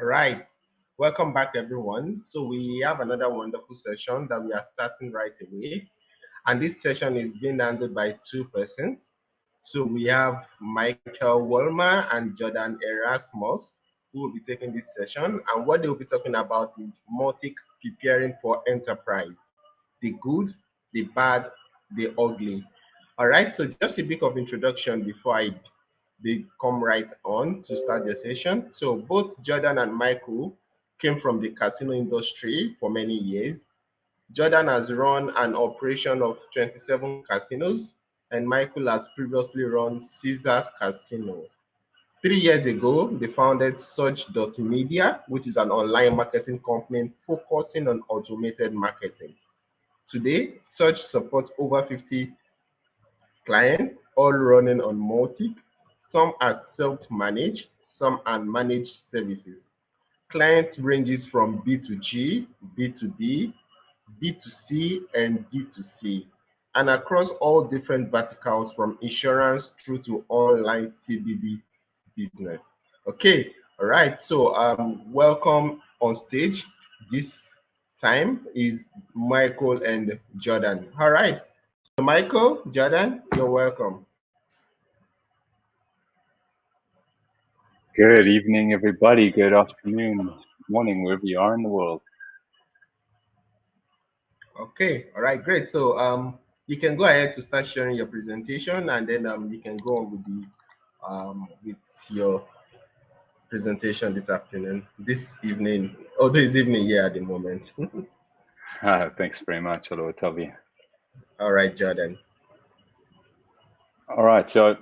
All right. Welcome back, everyone. So we have another wonderful session that we are starting right away. And this session is being handled by two persons. So we have Michael Wolmer and Jordan Erasmus who will be taking this session. And what they will be talking about is Mautic preparing for enterprise, the good, the bad, the ugly. All right, so just a bit of introduction before I they come right on to start the session. So both Jordan and Michael came from the casino industry for many years. Jordan has run an operation of 27 casinos, and Michael has previously run Caesars Casino. Three years ago, they founded Surge.media, which is an online marketing company focusing on automated marketing. Today, Surge supports over 50 clients, all running on Mautic. Some are self-managed, some are managed services. Clients ranges from B2G, B2B, B2C, and D2C, and across all different verticals from insurance through to online CBD business. Okay, all right. So um, welcome on stage. This time is Michael and Jordan. All right. So Michael, Jordan, you're welcome. Good evening, everybody. Good afternoon, morning, wherever you are in the world. Okay, all right, great. So um, you can go ahead to start sharing your presentation, and then um, you can go on with the um, with your presentation this afternoon, this evening, or oh, this evening here at the moment. uh, thanks very much. Hello, Toby. All right, Jordan. All right. So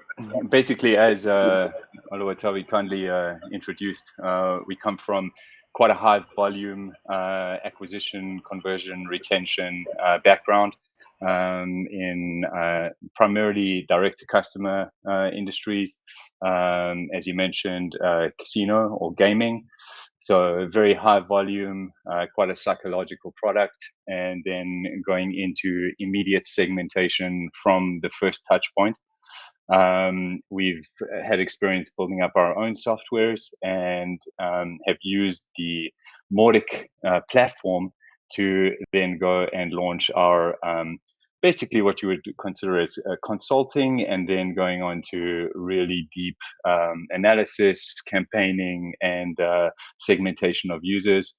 basically, as uh, Oluwatobi kindly uh, introduced, uh, we come from quite a high volume uh, acquisition, conversion, retention uh, background um, in uh, primarily direct to customer uh, industries, um, as you mentioned, uh, casino or gaming. So very high volume, uh, quite a psychological product, and then going into immediate segmentation from the first touch point. Um, we've had experience building up our own softwares and um, have used the Mautic uh, platform to then go and launch our um, basically what you would consider as uh, consulting and then going on to really deep um, analysis, campaigning, and uh, segmentation of users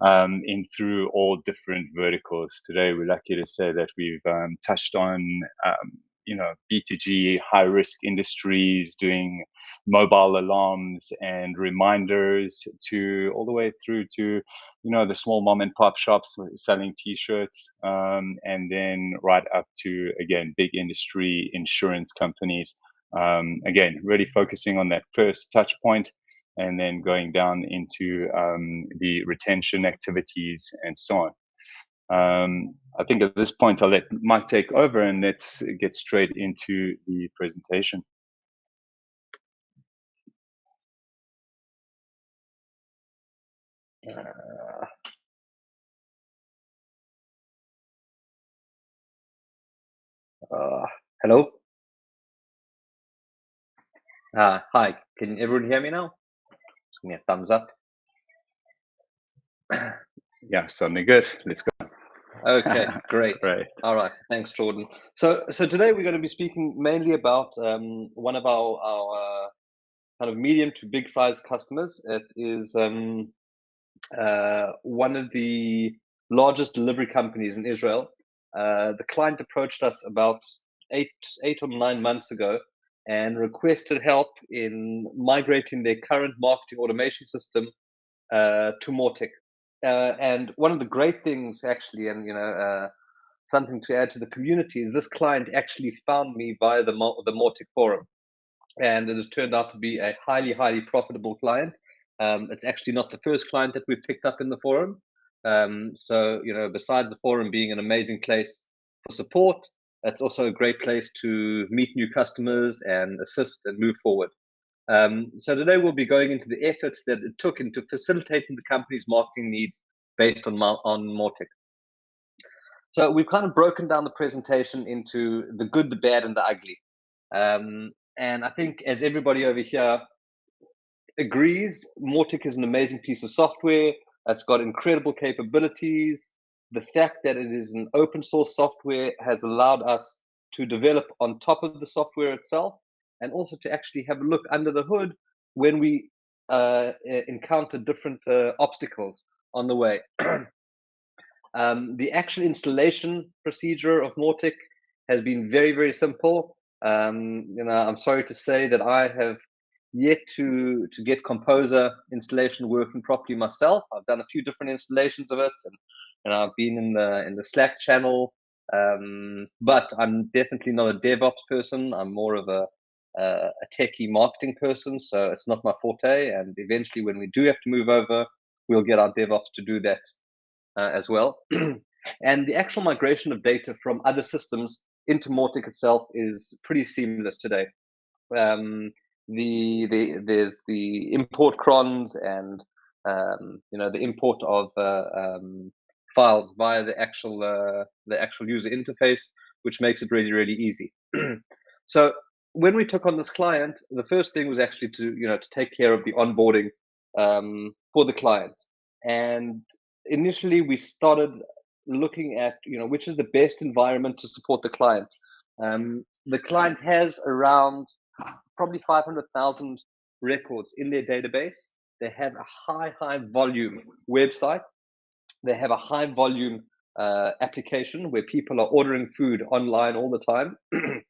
um, in through all different verticals. Today, we're lucky to say that we've um, touched on um, you know B2G high risk industries doing mobile alarms and reminders to all the way through to you know the small mom and pop shops selling t-shirts um, and then right up to again big industry insurance companies. Um, again really focusing on that first touch point and then going down into um, the retention activities and so on um, I think at this point, I'll let Mike take over and let's get straight into the presentation. Uh, uh, hello. Uh, hi, can everyone hear me now? Just give me a thumbs up. yeah, certainly good. Let's go. Okay, great. right. All right. Thanks, Jordan. So, so today we're going to be speaking mainly about um, one of our our uh, kind of medium to big size customers. It is um, uh, one of the largest delivery companies in Israel. Uh, the client approached us about eight eight or nine months ago and requested help in migrating their current marketing automation system uh, to Mautic uh, and one of the great things actually and you know uh, something to add to the community is this client actually found me via the the Mautic forum. And it has turned out to be a highly highly profitable client. Um, it's actually not the first client that we've picked up in the forum. Um, so you know besides the forum being an amazing place for support it's also a great place to meet new customers and assist and move forward um, so today we'll be going into the efforts that it took into facilitating the company's marketing needs based on on Mautic. So we've kind of broken down the presentation into the good, the bad, and the ugly. Um, and I think as everybody over here agrees Mautic is an amazing piece of software. It's got incredible capabilities. The fact that it is an open source software has allowed us to develop on top of the software itself and also to actually have a look under the hood when we uh, encounter different uh, obstacles on the way. um, the actual installation procedure of Mautic has been very, very simple. Um, you know, I'm sorry to say that I have yet to to get Composer installation working properly myself. I've done a few different installations of it, and, and I've been in the in the Slack channel. Um, but I'm definitely not a DevOps person. I'm more of a a techie marketing person, so it's not my forte. And eventually, when we do have to move over, we'll get our DevOps to do that uh, as well. and the actual migration of data from other systems into Mautic itself is pretty seamless today. Um, the, the there's the import crons and um, you know the import of uh, um, files via the actual uh, the actual user interface, which makes it really really easy. so when we took on this client, the first thing was actually to you know to take care of the onboarding um, for the client, and initially we started looking at you know which is the best environment to support the client. Um, the client has around probably 500,000 records in their database. They have a high, high volume website. They have a high volume uh, application where people are ordering food online all the time.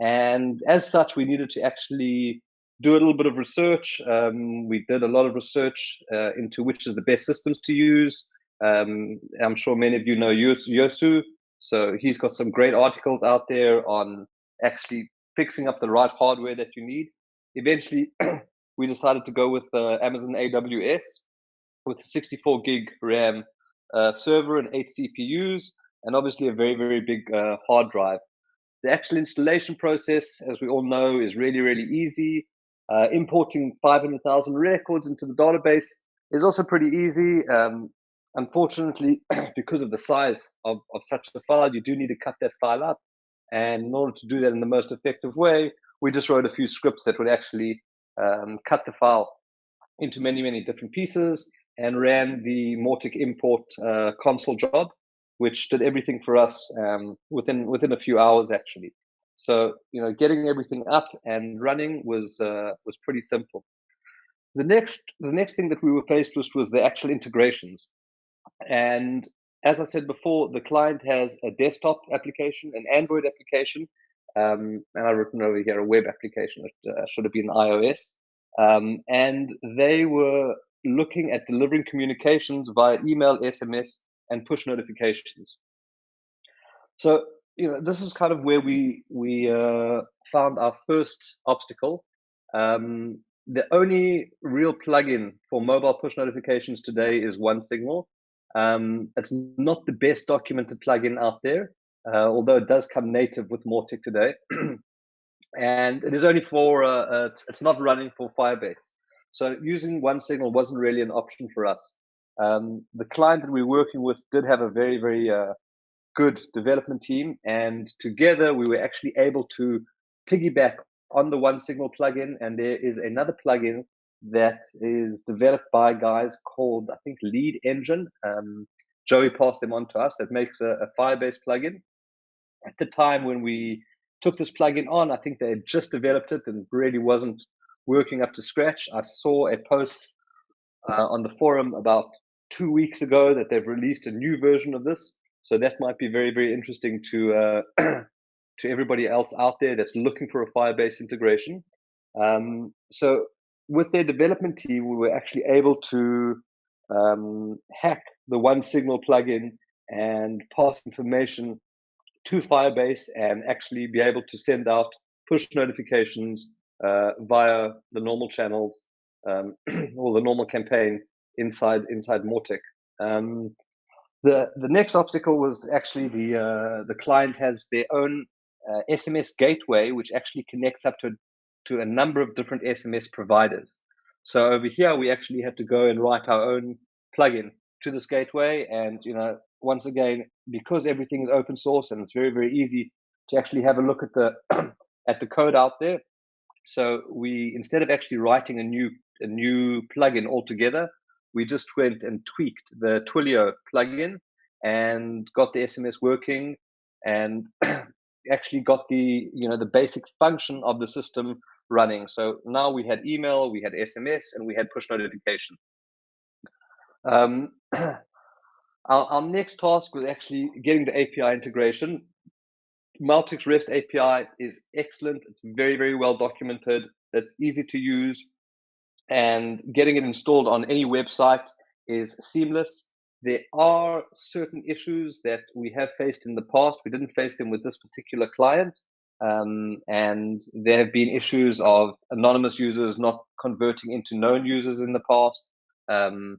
and as such, we needed to actually do a little bit of research. Um, we did a lot of research uh, into which is the best systems to use. Um, I'm sure many of you know Yosu. So he's got some great articles out there on actually fixing up the right hardware that you need. Eventually, we decided to go with uh, Amazon AWS with 64 gig RAM uh, server and eight CPUs, and obviously a very, very big uh, hard drive. The actual installation process, as we all know, is really, really easy. Uh, importing 500,000 records into the database is also pretty easy. Um, unfortunately, because of the size of, of such a file, you do need to cut that file up and in order to do that in the most effective way, we just wrote a few scripts that would actually um, cut the file into many, many different pieces and ran the Mautic import uh, console job, which did everything for us um, within within a few hours actually. So you know, getting everything up and running was uh, was pretty simple. The next the next thing that we were faced with was the actual integrations, and as I said before, the client has a desktop application, an Android application, um, and I've written over here a web application. It uh, should have been iOS. Um, and they were looking at delivering communications via email, SMS, and push notifications. So, you know, this is kind of where we we uh, found our first obstacle. Um, the only real plugin for mobile push notifications today is OneSignal, um, it's not the best documented plugin out there, uh, although it does come native with Mautic today. and it is only for, uh, uh, it's, it's, not running for Firebase. So using OneSignal wasn't really an option for us. Um, the client that we were working with did have a very, very uh, good development team. And together we were actually able to piggyback on the OneSignal plugin. And there is another plugin that is developed by guys called, I think, Lead Engine. Um, Joey passed them on to us. That makes a, a Firebase plugin. At the time when we took this plugin on, I think they had just developed it and really wasn't working up to scratch. I saw a post uh, on the forum about two weeks ago that they've released a new version of this. So that might be very, very interesting to uh, to everybody else out there that's looking for a Firebase integration. Um, so with their development team, we were actually able to um, hack the OneSignal plugin and pass information to Firebase and actually be able to send out push notifications uh, via the normal channels um, or the normal campaign inside inside Mautic. Um, the the next obstacle was actually the uh, the client has their own uh, SMS gateway, which actually connects up to to a number of different SMS providers. So over here, we actually had to go and write our own plugin to this gateway. And, you know, once again, because everything is open source and it's very, very easy to actually have a look at the, at the code out there. So we, instead of actually writing a new a new plugin altogether. We just went and tweaked the Twilio plugin and got the SMS working and actually got the you know the basic function of the system running. So now we had email, we had SMS, and we had push notification. Um, our, our next task was actually getting the API integration. Mautic's REST API is excellent. It's very, very well documented. It's easy to use. And getting it installed on any website is seamless. There are certain issues that we have faced in the past. We didn't face them with this particular client. Um, and there have been issues of anonymous users not converting into known users in the past. Um,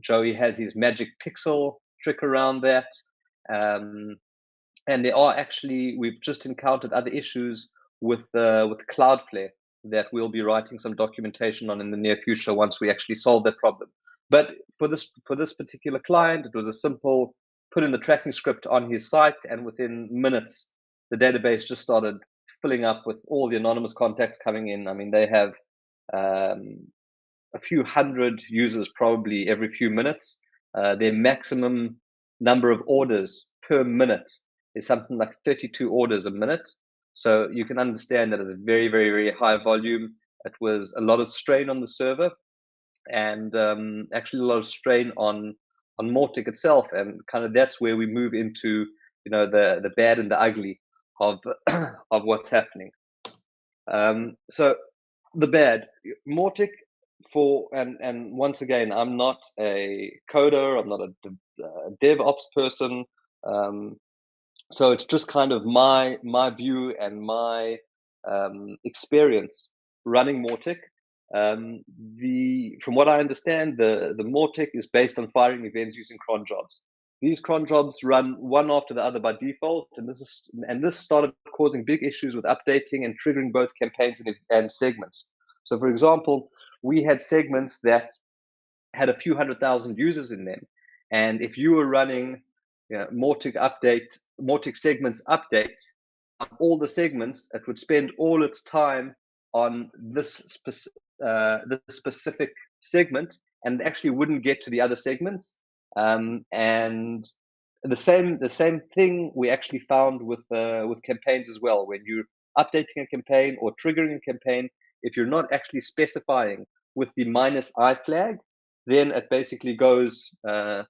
Joey has his magic pixel trick around that. Um, and there are actually, we've just encountered other issues with, uh, with Cloudflare that we'll be writing some documentation on in the near future once we actually solve that problem. But for this for this particular client, it was a simple put in the tracking script on his site, and within minutes, the database just started filling up with all the anonymous contacts coming in. I mean, they have um, a few hundred users probably every few minutes. Uh, their maximum number of orders per minute is something like 32 orders a minute. So you can understand that it's very, very, very high volume. It was a lot of strain on the server and um, actually a lot of strain on on Mautic itself. And kind of that's where we move into you know the the bad and the ugly of of what's happening. Um, so the bad, Mautic for and and once again, I'm not a coder. I'm not a, a DevOps person. Um, so it's just kind of my my view and my um, experience running Mautic. Um, the from what I understand, the the Mautic is based on firing events using cron jobs. These cron jobs run one after the other by default, and this is and this started causing big issues with updating and triggering both campaigns and, and segments. So, for example, we had segments that had a few hundred thousand users in them, and if you were running know, Mautic update, Mautic segments update, all the segments, it would spend all its time on this uh, the specific segment and actually wouldn't get to the other segments. Um, and the same the same thing we actually found with uh, with campaigns as well. When you're updating a campaign or triggering a campaign, if you're not actually specifying with the minus i flag, then it basically goes uh,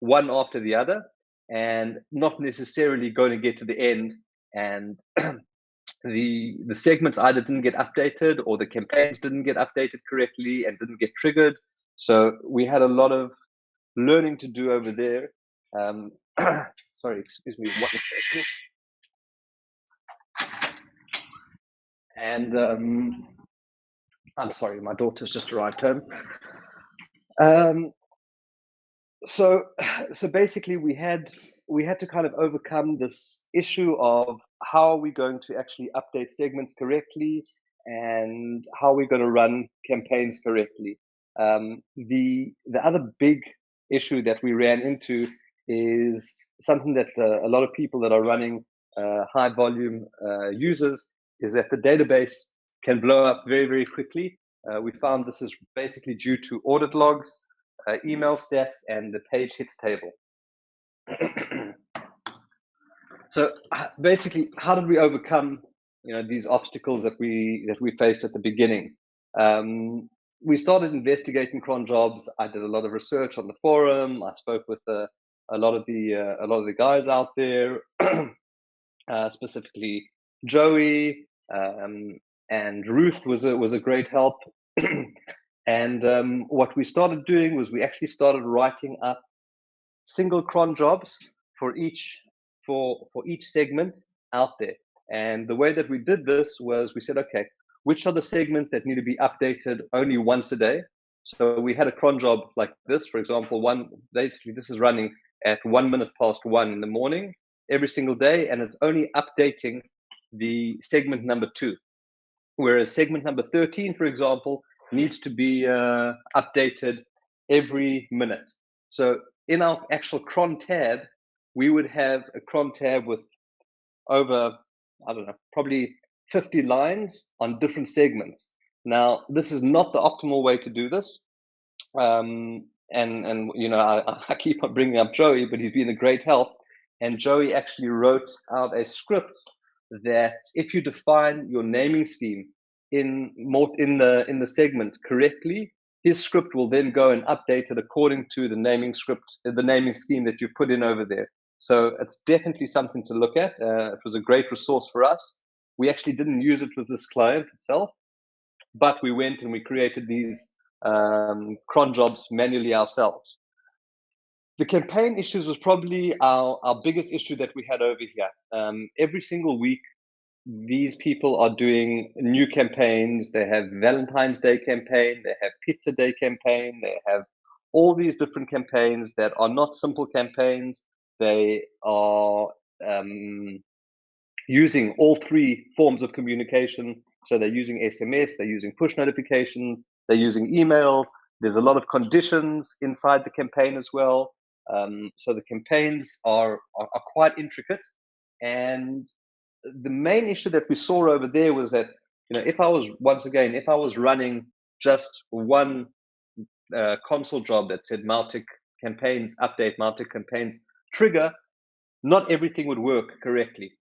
one after the other and not necessarily going to get to the end and the the segments either didn't get updated or the campaigns didn't get updated correctly and didn't get triggered. So we had a lot of learning to do over there. Um, sorry, excuse me. And um, I'm sorry, my daughter's just arrived home. Um, so, so basically, we had we had to kind of overcome this issue of how are we going to actually update segments correctly and how we're going to run campaigns correctly. Um, the the other big issue that we ran into is something that uh, a lot of people that are running uh, high volume uh, users is that the database can blow up very very quickly. Uh, we found this is basically due to audit logs, uh, email stats, and the page hits table. so basically, how did we overcome you know these obstacles that we that we faced at the beginning? Um, we started investigating cron jobs. I did a lot of research on the forum. I spoke with uh, a lot of the uh, a lot of the guys out there, uh, specifically Joey um, and Ruth was a was a great help. and um, what we started doing was we actually started writing up single cron jobs for each for for each segment out there. And the way that we did this was we said, okay, which are the segments that need to be updated only once a day? So we had a cron job like this, for example, one basically this is running at one minute past one in the morning every single day, and it's only updating the segment number two. Whereas segment number 13, for example, needs to be uh, updated every minute. So in our actual cron tab, we would have a cron tab with over, I don't know, probably 50 lines on different segments. Now, this is not the optimal way to do this. Um, and, and you know, I, I keep on bringing up Joey, but he's been a great help. And Joey actually wrote out a script that if you define your naming scheme in in the in the segment correctly, his script will then go and update it according to the naming script, the naming scheme that you put in over there. So it's definitely something to look at. Uh, it was a great resource for us. We actually didn't use it with this client itself, but we went and we created these um, cron jobs manually ourselves. The campaign issues was probably our, our biggest issue that we had over here. Um, every single week, these people are doing new campaigns. They have Valentine's Day campaign, they have Pizza Day campaign, they have all these different campaigns that are not simple campaigns. They are um, using all three forms of communication. So they're using SMS, they're using push notifications, they're using emails. There's a lot of conditions inside the campaign as well. Um, so the campaigns are, are, are quite intricate, and the main issue that we saw over there was that you know if I was once again if I was running just one uh, console job that said Mautic campaigns update Mautic campaigns trigger, not everything would work correctly.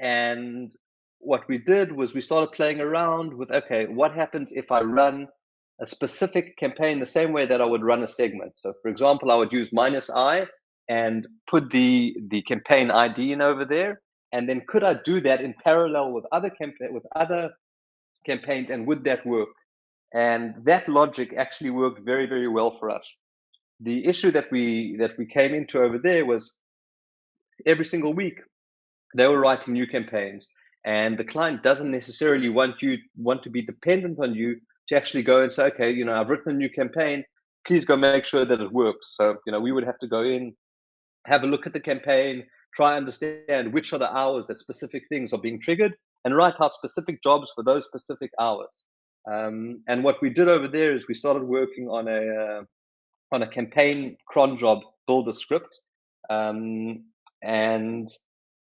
And what we did was we started playing around with okay, what happens if I run a specific campaign the same way that I would run a segment. So for example, I would use minus I and put the the campaign ID in over there. And then could I do that in parallel with other with other campaigns and would that work? And that logic actually worked very, very well for us. The issue that we that we came into over there was every single week they were writing new campaigns and the client doesn't necessarily want you want to be dependent on you to actually go and say, okay, you know, I've written a new campaign. Please go make sure that it works. So, you know, we would have to go in, have a look at the campaign, try and understand which are the hours that specific things are being triggered, and write out specific jobs for those specific hours. Um, and what we did over there is we started working on a uh, on a campaign cron job builder script, um, and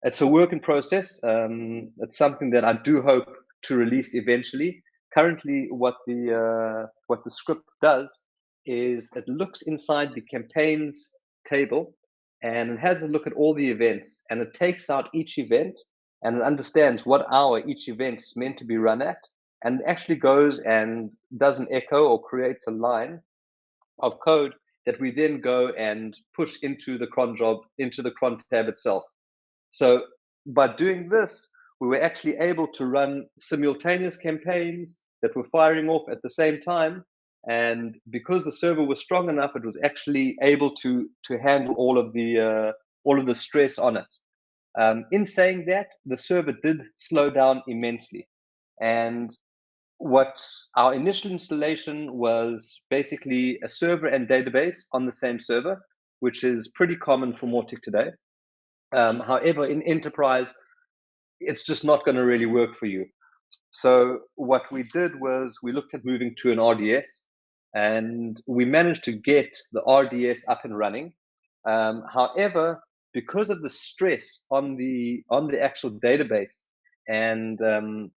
it's a work in process. Um, it's something that I do hope to release eventually currently what the uh, what the script does is it looks inside the campaigns table and it has a look at all the events and it takes out each event and it understands what hour each event is meant to be run at and actually goes and does an echo or creates a line of code that we then go and push into the cron job into the cron tab itself so by doing this we were actually able to run simultaneous campaigns that were firing off at the same time. And because the server was strong enough, it was actually able to to handle all of the uh, all of the stress on it. Um, in saying that, the server did slow down immensely, and what our initial installation was basically a server and database on the same server, which is pretty common for Mautic today. Um, however, in enterprise, it's just not going to really work for you. So what we did was we looked at moving to an RDS, and we managed to get the RDS up and running. Um, however, because of the stress on the on the actual database and um,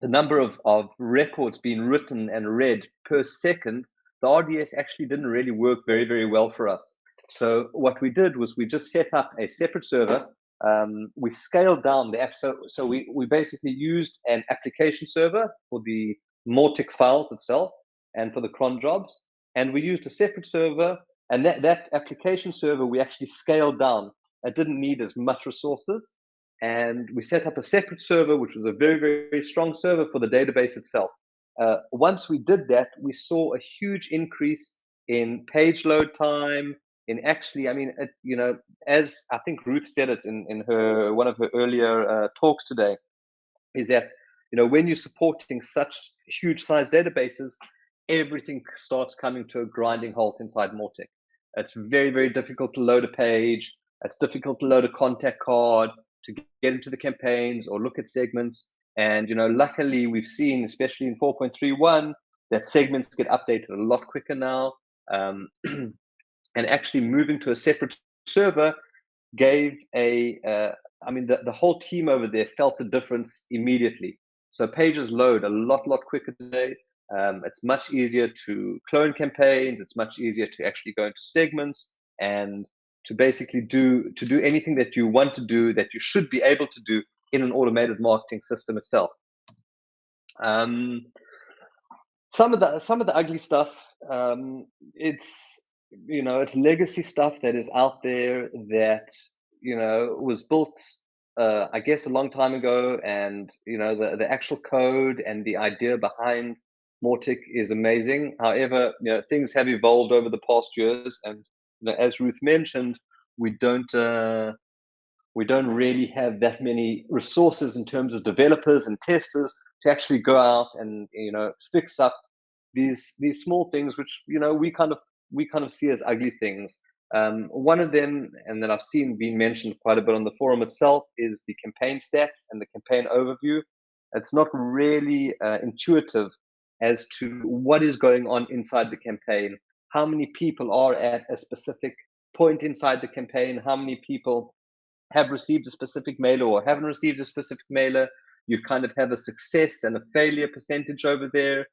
the number of, of records being written and read per second, the RDS actually didn't really work very, very well for us. So what we did was we just set up a separate server um, we scaled down the app. So, so we, we basically used an application server for the Mautic files itself and for the cron jobs. And we used a separate server. And that, that application server, we actually scaled down. It didn't need as much resources. And we set up a separate server, which was a very, very strong server for the database itself. Uh, once we did that, we saw a huge increase in page load time, in actually, I mean, it, you know, as I think Ruth said it in, in her one of her earlier uh, talks today, is that you know when you're supporting such huge size databases, everything starts coming to a grinding halt inside Mautic. It's very very difficult to load a page. It's difficult to load a contact card to get into the campaigns or look at segments. And you know, luckily we've seen, especially in 4.31, that segments get updated a lot quicker now. Um, and actually moving to a separate server gave a uh, I mean the, the whole team over there felt the difference immediately So pages load a lot, lot quicker today. Um, it's much easier to clone campaigns. It's much easier to actually go into segments and to basically do to do anything that you want to do that you should be able to do in an automated marketing system itself. Um, some of the some of the ugly stuff, um, it's you know it's legacy stuff that is out there that you know was built uh, I guess a long time ago, and you know the the actual code and the idea behind Mautic is amazing. However, you know things have evolved over the past years, and you know, as Ruth mentioned, we don't uh, we don't really have that many resources in terms of developers and testers to actually go out and you know fix up these these small things, which you know we kind of we kind of see as ugly things. Um, one of them, and that I've seen being mentioned quite a bit on the forum itself, is the campaign stats and the campaign overview. It's not really uh, intuitive as to what is going on inside the campaign, how many people are at a specific point inside the campaign, how many people have received a specific mailer or haven't received a specific mailer. You kind of have a success and a failure percentage over there.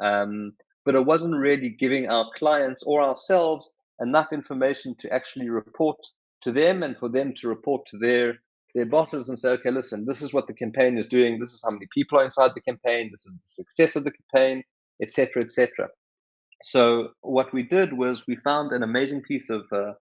Um, but it wasn't really giving our clients or ourselves enough information to actually report to them and for them to report to their their bosses and say, okay, listen, this is what the campaign is doing. This is how many people are inside the campaign. This is the success of the campaign, etc., etc. So what we did was we found an amazing piece of uh,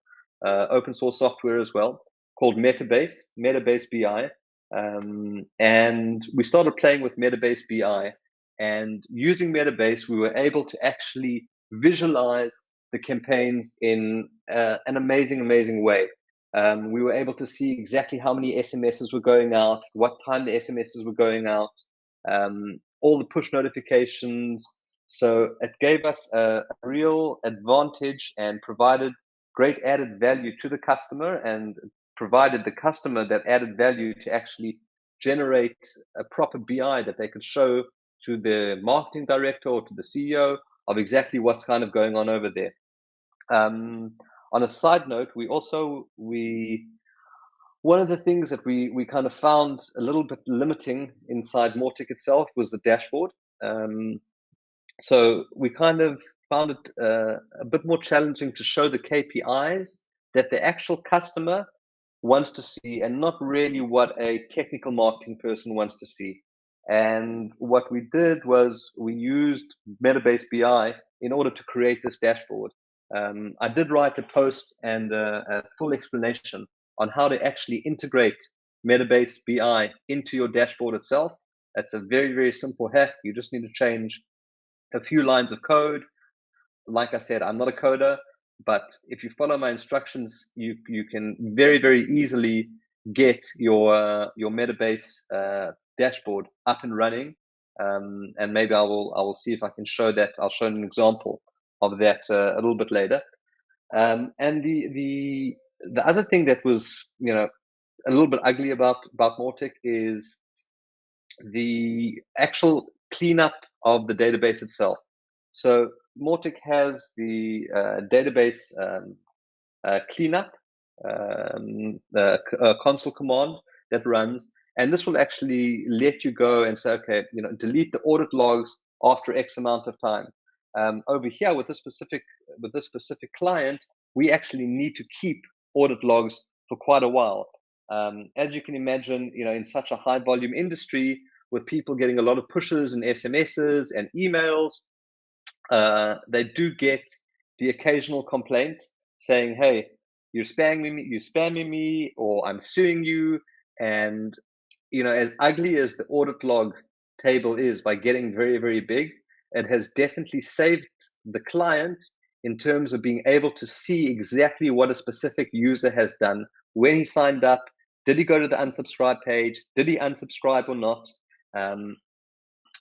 uh, open source software as well called Metabase, Metabase BI, um, and we started playing with Metabase BI. And using Metabase, we were able to actually visualize the campaigns in uh, an amazing, amazing way. Um, we were able to see exactly how many SMSs were going out, what time the SMSs were going out, um, all the push notifications. So it gave us a real advantage and provided great added value to the customer and provided the customer that added value to actually generate a proper BI that they could show to the marketing director or to the CEO of exactly what's kind of going on over there. Um, on a side note, we also we one of the things that we we kind of found a little bit limiting inside Mautic itself was the dashboard. Um, so we kind of found it uh, a bit more challenging to show the KPIs that the actual customer wants to see, and not really what a technical marketing person wants to see. And what we did was we used Metabase BI in order to create this dashboard. Um, I did write a post and a, full explanation on how to actually integrate Metabase BI into your dashboard itself. It's a very, very simple hack. You just need to change a few lines of code. Like I said, I'm not a coder, but if you follow my instructions, you you can very, very easily get your uh, your Metabase uh, dashboard up and running. Um, and maybe I will I will see if I can show that. I'll show an example of that uh, a little bit later. Um, and the the the other thing that was you know a little bit ugly about about Mautic is the actual cleanup of the database itself. So Mautic has the uh, database um, uh, cleanup um, uh, console command that runs, and this will actually let you go and say, okay, you know, delete the audit logs after X amount of time. Um, over here with this specific with this specific client, we actually need to keep audit logs for quite a while. Um, as you can imagine, you know, in such a high volume industry with people getting a lot of pushes and SMSs and emails, uh, they do get the occasional complaint saying, "Hey, you're spamming me, you're spamming me, or I'm suing you." And you know, as ugly as the audit log table is by getting very, very big, it has definitely saved the client in terms of being able to see exactly what a specific user has done when he signed up. Did he go to the unsubscribe page? Did he unsubscribe or not? Um,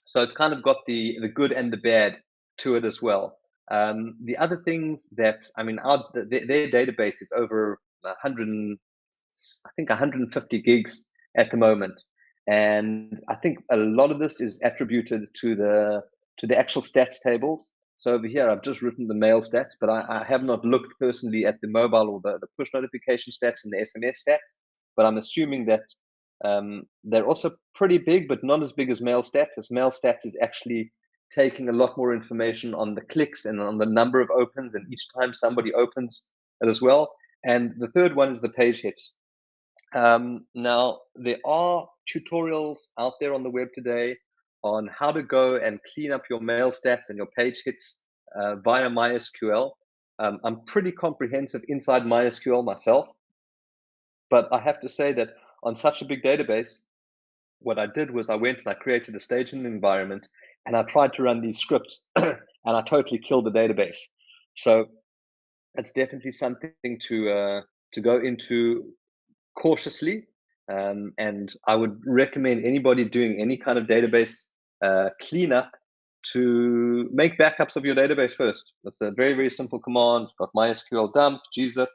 so it's kind of got the the good and the bad to it as well. Um, the other things that I mean, our, their, their database is over 100, I think 150 gigs at the moment, and I think a lot of this is attributed to the to the actual stats tables. So over here, I've just written the mail stats, but I, I have not looked personally at the mobile or the, the push notification stats and the SMS stats. But I'm assuming that Um, they're also pretty big, but not as big as mail stats, as mail stats is actually taking a lot more information on the clicks and on the number of opens and each time somebody opens it as well. And the third one is the page hits. Um, now, there are tutorials out there on the web today on how to go and clean up your mail stats and your page hits uh, via MySQL. Um, I'm pretty comprehensive inside MySQL myself, but I have to say that on such a big database, what I did was I went and I created a staging environment and I tried to run these scripts and I totally killed the database. So it's definitely something to uh, to go into cautiously. Um, and I would recommend anybody doing any kind of database uh, cleanup to make backups of your database first. That's a very very simple command. Got MySQL dump gzip,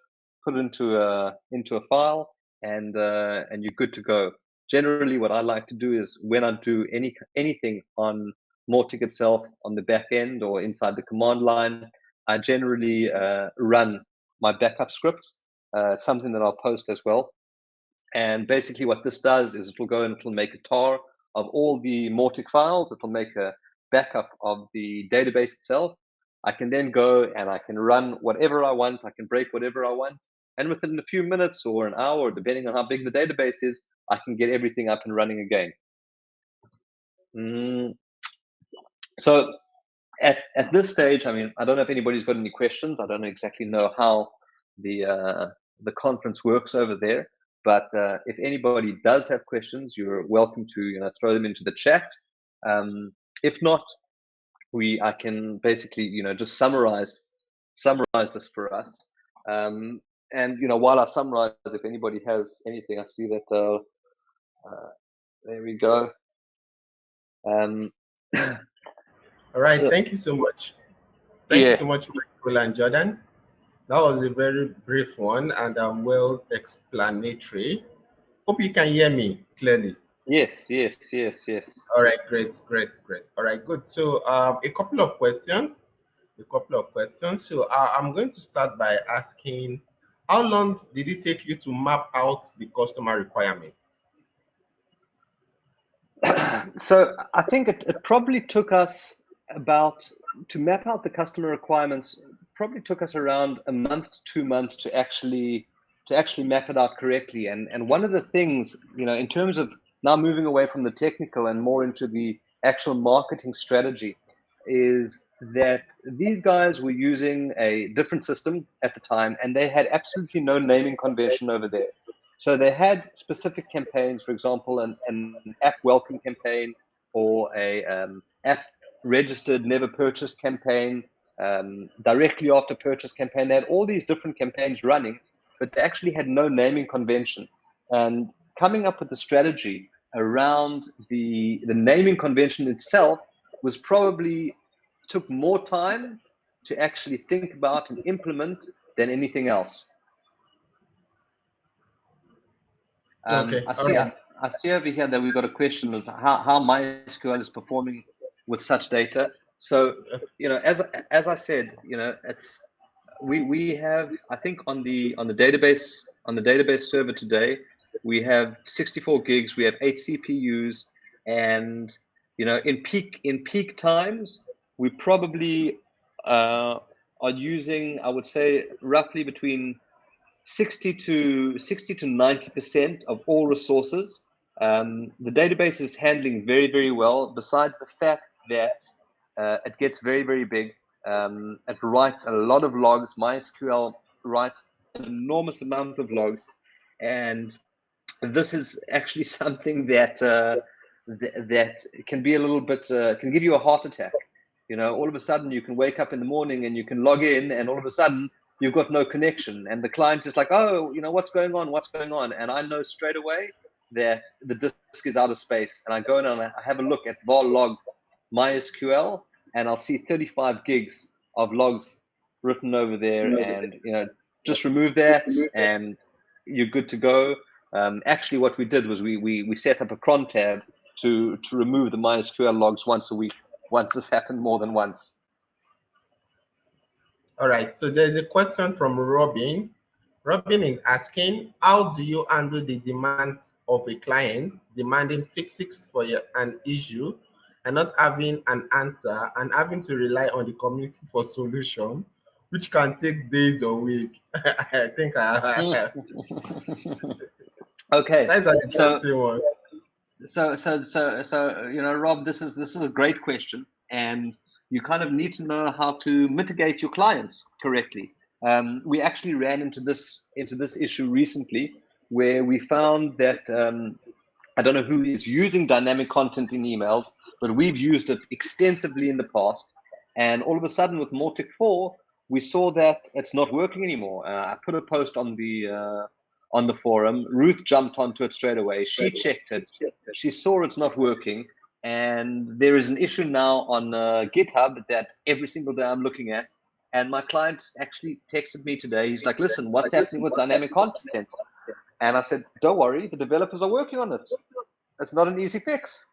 put it into a into a file, and uh, and you're good to go. Generally, what I like to do is when I do any anything on Mautic itself on the back end or inside the command line, I generally uh, run my backup scripts. Uh, something that I'll post as well. And basically, what this does is it will go and it will make a tar of all the Mautic files. It will make a backup of the database itself. I can then go and I can run whatever I want. I can break whatever I want. And within a few minutes or an hour, depending on how big the database is, I can get everything up and running again. Mm, so at, at this stage, I mean, I don't know if anybody's got any questions. I don't exactly know how the uh, the conference works over there. But uh, if anybody does have questions, you're welcome to you know throw them into the chat. Um, if not, we I can basically you know just summarize summarize this for us. Um, and you know while I summarize, if anybody has anything, I see that uh, uh there we go. Um, All right, so, thank you so much. Thank yeah. you so much, Michael and Jordan. That was a very brief one and um, well explanatory. Hope you can hear me clearly. Yes, yes, yes, yes. All right, great, great, great. All right, good. So um, a couple of questions, a couple of questions. So uh, I'm going to start by asking, how long did it take you to map out the customer requirements? so I think it, it probably took us about to map out the customer requirements probably took us around a month to two months to actually to actually map it out correctly. And and one of the things you know in terms of now moving away from the technical and more into the actual marketing strategy is that these guys were using a different system at the time and they had absolutely no naming convention over there. So they had specific campaigns for example an, an app welcome campaign or a um, app registered never purchased campaign, um, directly after purchase campaign. They had all these different campaigns running, but they actually had no naming convention. And coming up with the strategy around the the naming convention itself was probably took more time to actually think about and implement than anything else. Um, okay. I see. Right. I, I, see over here that we've got a question of how, how MySQL is performing with such data. So, you know, as as I said, you know, it's we we have I think on the on the database on the database server today, we have 64 gigs, we have eight CPUs, and you know, in peak in peak times, we probably uh, are using I would say roughly between 60 to 60 to 90 percent of all resources. Um, the database is handling very very well. Besides the fact that uh, it gets very, very big. Um, it writes a lot of logs. MySQL writes an enormous amount of logs. And this is actually something that uh, th that can be a little bit, uh, can give you a heart attack. You know, all of a sudden you can wake up in the morning and you can log in and all of a sudden you've got no connection. And the client is like, oh, you know, what's going on? What's going on? And I know straight away that the disk is out of space. And I go in and I have a look at var log MySQL, and I'll see 35 gigs of logs written over there, and you know, just remove that, and you're good to go. Um, actually, what we did was we, we we set up a cron tab to to remove the MySQL logs once a week. Once this happened more than once. All right. So there's a question from Robin. Robin is asking, how do you handle the demands of a client demanding fixes for your, an issue and not having an answer and having to rely on the community for solution, which can take days or weeks? I think I. okay. That's an interesting so, one. So, so, so, so, you know, Rob, this is this is a great question, and you kind of need to know how to mitigate your clients correctly. Um, we actually ran into this into this issue recently, where we found that um, I don't know who is using dynamic content in emails, but we've used it extensively in the past. And all of a sudden, with Mautic 4, we saw that it's not working anymore. Uh, I put a post on the uh, on the forum. Ruth jumped onto it straight away. She checked it. She saw it's not working, and there is an issue now on uh, GitHub that every single day I'm looking at and my client actually texted me today. He's like, listen, what's happening with dynamic content? And I said, don't worry, the developers are working on it. It's not an easy fix.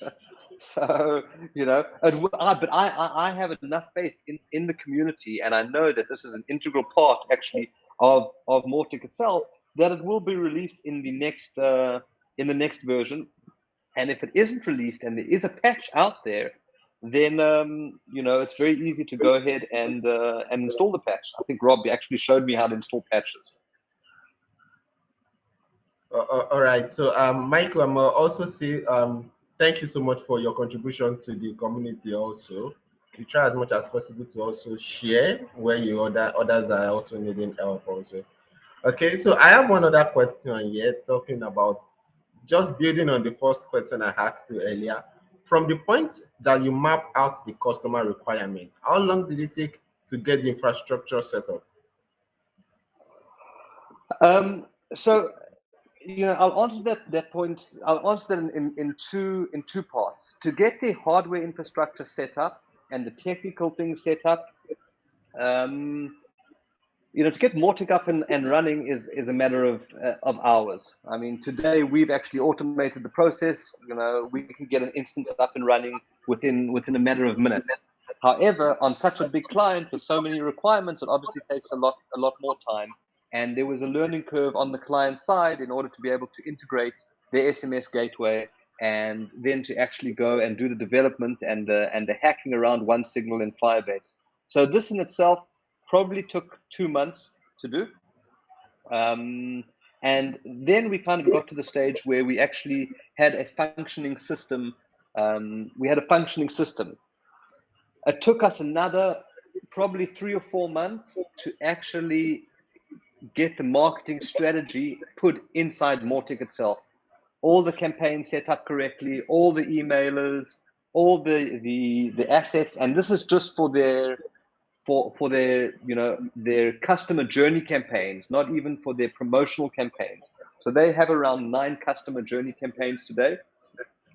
so, you know, I, but I, I have enough faith in, in the community, and I know that this is an integral part actually of, of Mautic itself, that it will be released in the next uh, in the next version. And if it isn't released and there is a patch out there, then um, you know it's very easy to go ahead and uh, and install the patch. I think Rob actually showed me how to install patches. Uh, uh all right. So, um, Michael, I'm also see. Um, thank you so much for your contribution to the community. Also, we try as much as possible to also share where you other others are also needing help. Also, okay. So, I have one other question here, talking about just building on the first question I asked you earlier from the point that you map out the customer requirement, how long did it take to get the infrastructure set up? Um, so, you know, I'll answer that that point. I'll answer that in, in, two in two parts. To get the hardware infrastructure set up and the technical things set up, um, you know, to get Mautic up and, and running is is a matter of uh, of hours. I mean, today we've actually automated the process. You know, we can get an instance up and running within within a matter of minutes. However, on such a big client with so many requirements, it obviously takes a lot a lot more time. And there was a learning curve on the client side in order to be able to integrate the SMS gateway and then to actually go and do the development and the and the hacking around OneSignal in Firebase. So this in itself probably took two months to do. Um, and then we kind of got to the stage where we actually had a functioning system. Um, we had a functioning system. It took us another probably three or four months to actually get the marketing strategy put inside Mautic itself. All the campaigns set up correctly, all the emailers, all the, the, the assets, and this is just for their for for their you know their customer journey campaigns, not even for their promotional campaigns. So they have around nine customer journey campaigns today,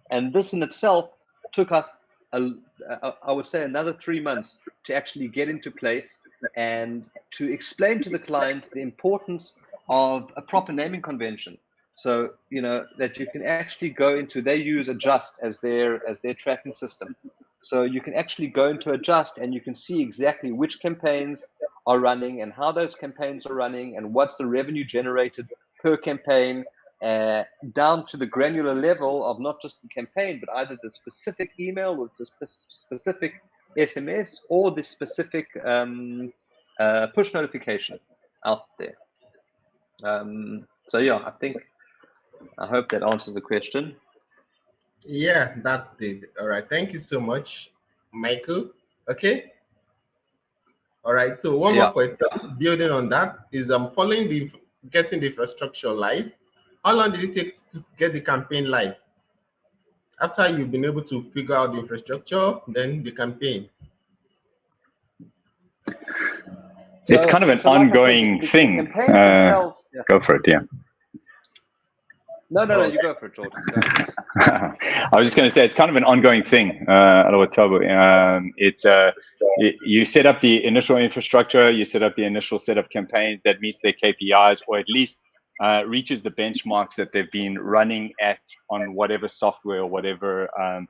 and this in itself took us a, I would say another three months to actually get into place and to explain to the client the importance of a proper naming convention. So you know that you can actually go into they use Adjust as their as their tracking system. So you can actually go into Adjust and you can see exactly which campaigns are running and how those campaigns are running and what's the revenue generated per campaign uh, down to the granular level of not just the campaign, but either the specific email or the spe specific SMS or the specific um, uh, push notification out there. Um, so yeah, I think, I hope that answers the question. Yeah, that did. All right. Thank you so much, Michael. Okay. All right. So one yeah. more question, building on that, is um following the getting the infrastructure live. How long did it take to get the campaign live? After you've been able to figure out the infrastructure, then the campaign. So, it's kind of an so ongoing like said, thing. Uh, yeah. Go for it, yeah. No, no, no, you go for it, Jordan. I was just going to say it's kind of an ongoing thing. Uh, um, it's uh, you set up the initial infrastructure, you set up the initial set of campaigns that meets their KPIs, or at least uh, reaches the benchmarks that they've been running at on whatever software or whatever um,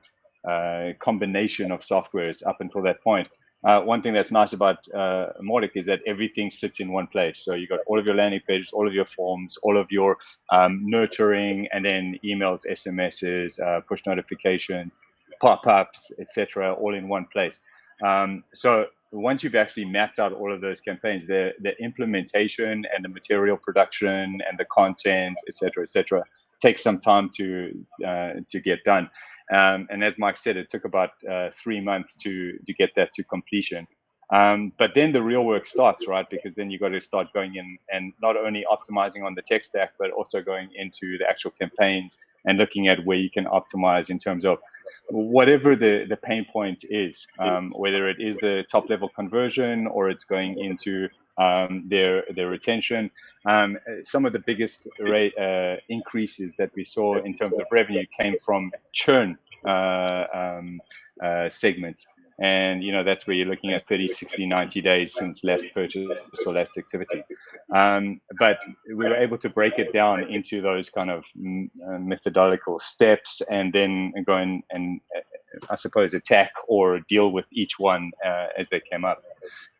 uh, combination of softwares up until that point. uh, one thing that's nice about uh, is that everything sits in one place. So you got all of your landing pages, all of your forms, all of your um, nurturing, and then emails, SMSs, uh, push notifications, pop-ups, etc., all in one place. Um, so once you've actually mapped out all of those campaigns, the the implementation and the material production and the content, etc., etc., takes some time to uh, to get done. Um, and as Mike said, it took about uh, three months to to get that to completion. Um, but then the real work starts, right? Because then you've got to start going in and not only optimizing on the tech stack, but also going into the actual campaigns and looking at where you can optimize in terms of whatever the, the pain point is, um, whether it is the top level conversion or it's going into um, their their retention. Um, some of the biggest rate uh, increases that we saw in terms of revenue came from churn uh, um, uh, segments. And, you know, that's where you're looking at 30, 60, 90 days since last purchase or last activity. Um, but we were able to break it down into those kind of mm, uh, methodological steps and then go and, and uh, I suppose, attack or deal with each one uh, as they came up.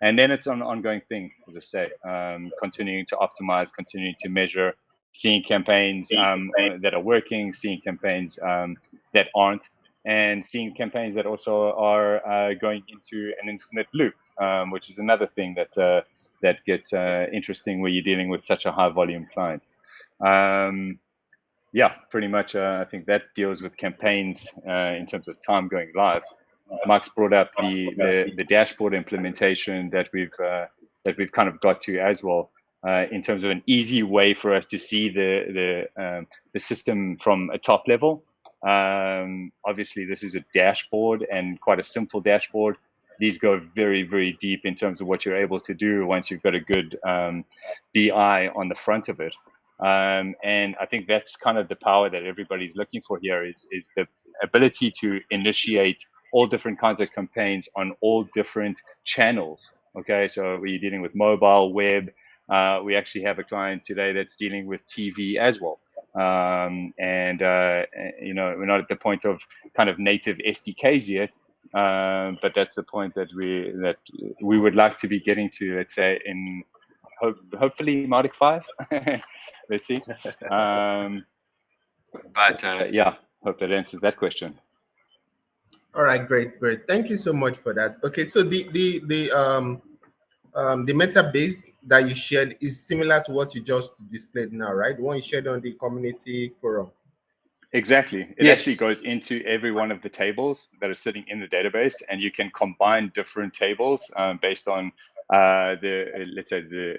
And then it's an ongoing thing, as I say, um, continuing to optimize, continuing to measure, seeing campaigns um, that are working, seeing campaigns um, that aren't, and seeing campaigns that also are uh, going into an infinite loop, um, which is another thing that uh, that gets uh, interesting when you're dealing with such a high volume client. Um, yeah, pretty much. Uh, I think that deals with campaigns uh, in terms of time going live. Max brought up the, the, the dashboard implementation that we've uh, that we've kind of got to as well. in terms of an easy way for us to see the the um, the system from a top level, um, obviously, this is a dashboard and quite a simple dashboard. These go very, very deep in terms of what you're able to do once you've got a good um, BI on the front of it. Um, and I think that's kind of the power that everybody's looking for here is, is the ability to initiate all different kinds of campaigns on all different channels. Okay, so we're dealing with mobile, web. Uh, we actually have a client today that's dealing with TV as well um, and uh, you know we're not at the point of kind of native SDKs yet, um, but that's the point that we that we would like to be getting to. Let's say in hope, hopefully Mautic five. let's see. Um, but uh, yeah, hope that answers that question. All right, great, great. Thank you so much for that. Okay, so the the the um um, the metabase that you shared is similar to what you just displayed now, right? The one you shared on the community forum. Exactly. It yes. actually goes into every one of the tables that are sitting in the database, and you can combine different tables um, based on uh, the let's say the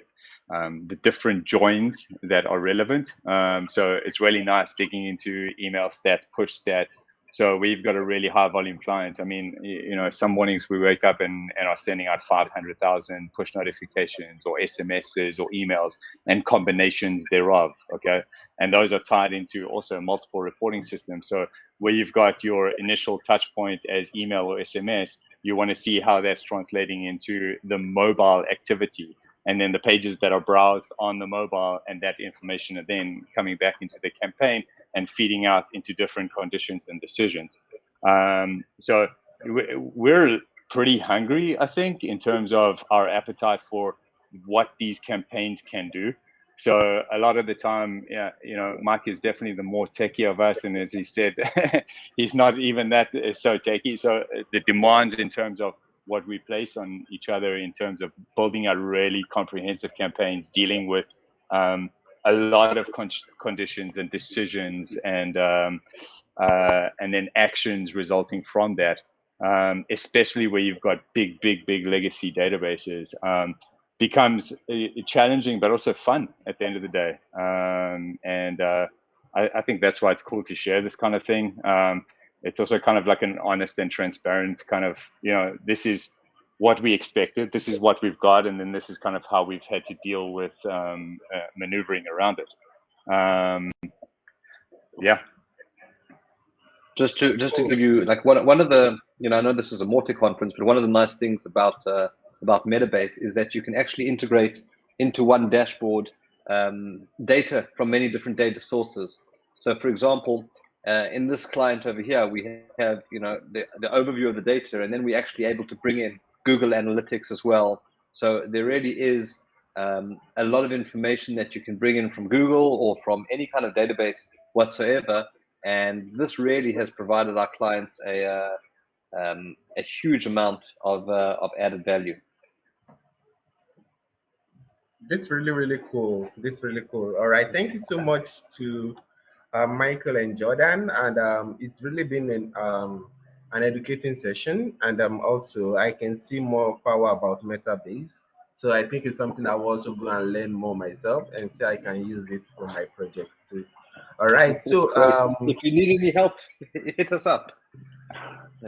um, the different joins that are relevant. Um, so it's really nice digging into email stats, push stats, so we've got a really high volume client. I mean, you know, some mornings we wake up and, and are sending out 500,000 push notifications or SMSs or emails and combinations thereof. Okay. And those are tied into also multiple reporting systems. So where you've got your initial touch point as email or SMS, you want to see how that's translating into the mobile activity and then the pages that are browsed on the mobile and that information are then coming back into the campaign and feeding out into different conditions and decisions. Um, so we're pretty hungry, I think, in terms of our appetite for what these campaigns can do. So a lot of the time, yeah, you know, Mike is definitely the more techie of us, and as he said, he's not even that so techie. So the demands in terms of what we place on each other in terms of building out really comprehensive campaigns, dealing with um, a lot of con- conditions and decisions, and um, uh, and then actions resulting from that. Um, especially where you've got big, big, big legacy databases, um, becomes uh, challenging but also fun at the end of the day. Um, and uh, I, I, think that's why it's cool to share this kind of thing. It's also kind of like an honest and transparent kind of you know this is what we expected this is what we've got and then this is kind of how we've had to deal with um, uh, maneuvering around it. Um, yeah. Just to just to give you like one, one of the you know i know this is a Mautic conference but one of the nice things about uh, about metabase is that you can actually integrate into one dashboard um, data from many different data sources. So for example uh, in this client over here, we have, you know, the, the overview of the data, and then we're actually able to bring in Google Analytics as well. So there really is um, a lot of information that you can bring in from Google or from any kind of database whatsoever. And this really has provided our clients a, uh, um, a huge amount of, uh, of added value. This really, really cool. This really cool. All right. Thank you so much to uh, Michael and Jordan. And um, it's really been an, um, an educating session. And um, also, I can see more power about Metabase. So I think it's something I will also go and learn more myself and see I can use it for my projects too. All right. So um, if you need any help, hit us up.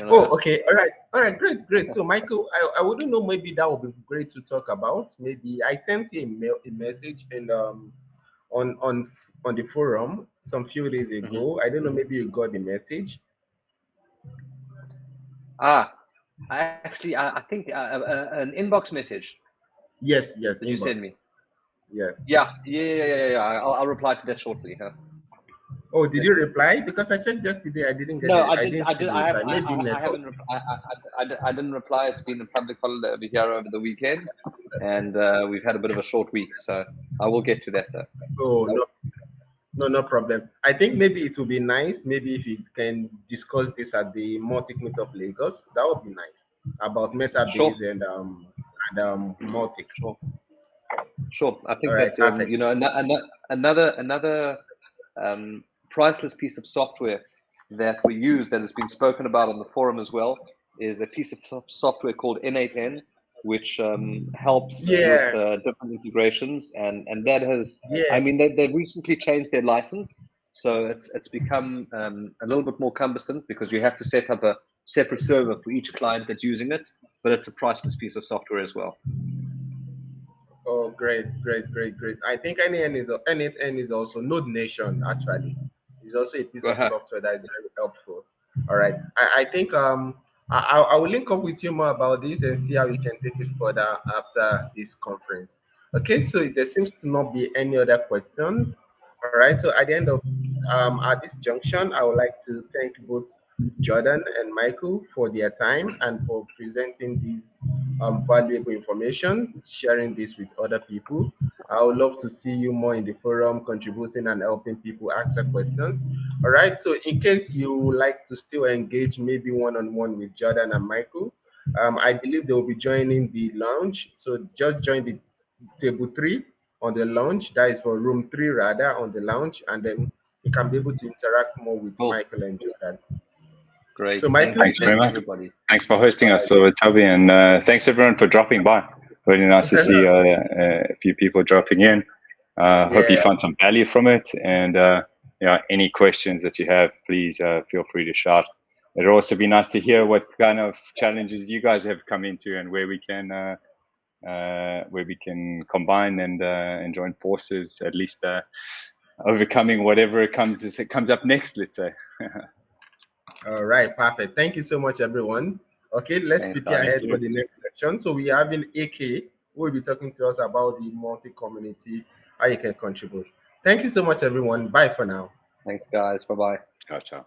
Oh, okay. All right. All right. Great. Great. So, Michael, I, I wouldn't know. Maybe that would be great to talk about. Maybe I sent you a, mail, a message and um on on on the forum some few days mm-hmm. ago. Mm -hmm. I don't know. Maybe you got the message. Ah, I actually, I, I think uh, uh, uh an inbox message. Yes. Yes. You sent me. Yes. Yeah. Yeah. Yeah. Yeah. yeah. I'll, I'll reply to that shortly. Huh? Oh, did you reply? Because I checked yesterday, I didn't get no, it. I, did, I, did, I, have, I, I, haven't. I, I, I, didn't reply. It's been a public holiday over here over the weekend, and uh, we've had a bit of a short week, so I will get to that though. Oh no, no, no problem. I think maybe it will be nice. Maybe if you can discuss this at the Mautic Meet of Lagos, that would be nice about Metabase sure. and um and um Mautic. Sure. Sure. I think right, that um, you know another another another um priceless piece of software that we use that has been spoken about on the forum as well is a piece of software called N8N, which um, helps yeah. with uh, different integrations, and and that has, yeah. I mean, they they recently changed their license, so it's it's become um, a little bit more cumbersome because you have to set up a separate server for each client that's using it, but it's a priceless piece of software as well. Oh, great, great, great, great. I think N8N is N8N is also Nodemation actually is also a piece of software that is very helpful. All right. I, I think um I, I will link up with you more about this and see how we can take it further after this conference. Okay, so there seems to not be any other questions. All right, so at the end of um, at this junction, I would like to thank both Jordan and Michael for their time and for presenting this um, valuable information, sharing this with other people. I would love to see you more in the forum, contributing and helping people answer questions. All right, so in case you like to still engage maybe one-on-one -on -one with Jordan and Michael, um, I believe they will be joining the lounge. So just join the table three on the lounge. That is for room three rather on the lounge, and then you can be able to interact more with oh. Michael and Jordan. Great. So, Michael, thanks very much. Everybody. Thanks for hosting us, so Toby, and uh, thanks everyone for dropping by. Really nice to see uh, a few people dropping in. Uh, hope yeah. you find some value from it, and uh, yeah, any questions that you have, please uh, feel free to shout. It'd also be nice to hear what kind of challenges you guys have come into and where we can uh, uh, where we can combine and uh, and join forces, at least uh, overcoming whatever comes it comes up next. Let's say. All right, perfect. Thank you so much, everyone. Okay, let's Thanks, prepare ahead for the next section. So we have in AK who will be talking to us about the Mautic community, how you can contribute. Thank you so much, everyone. Bye for now. Thanks, guys. Bye bye. Ciao, ciao.